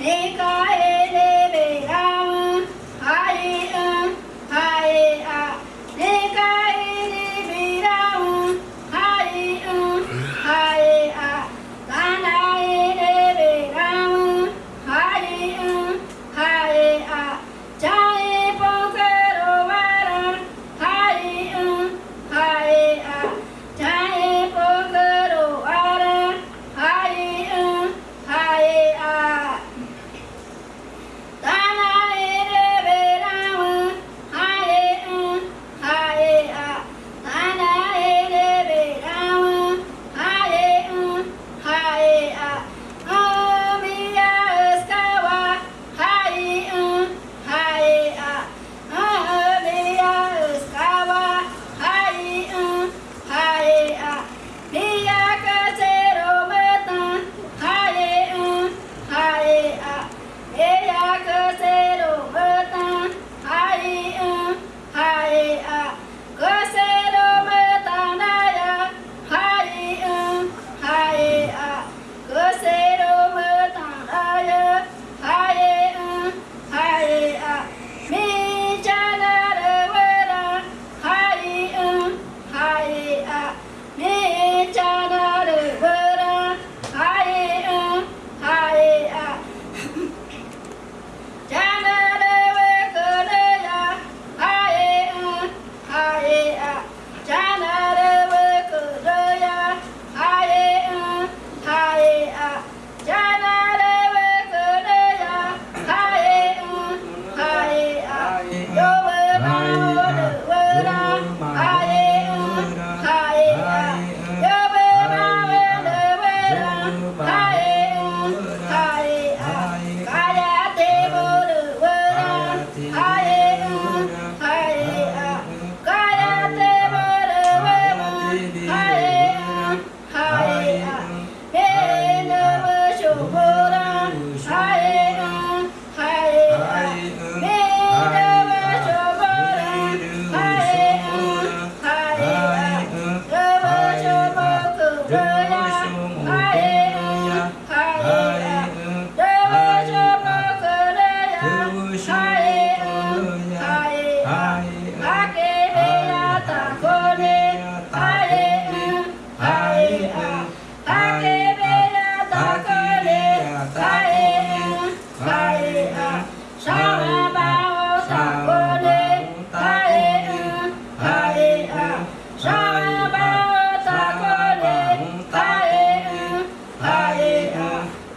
Hey guys!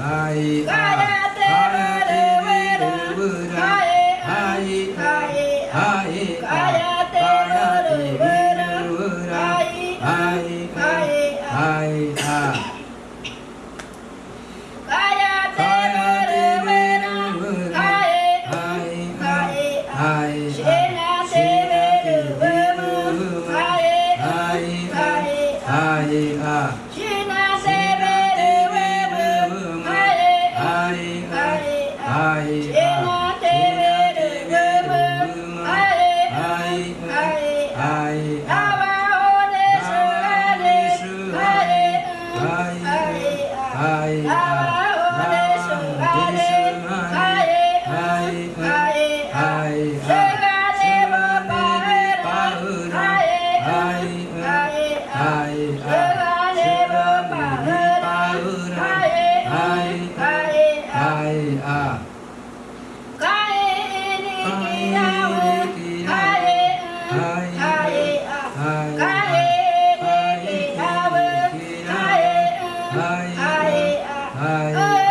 Aí. Ah. i 哎。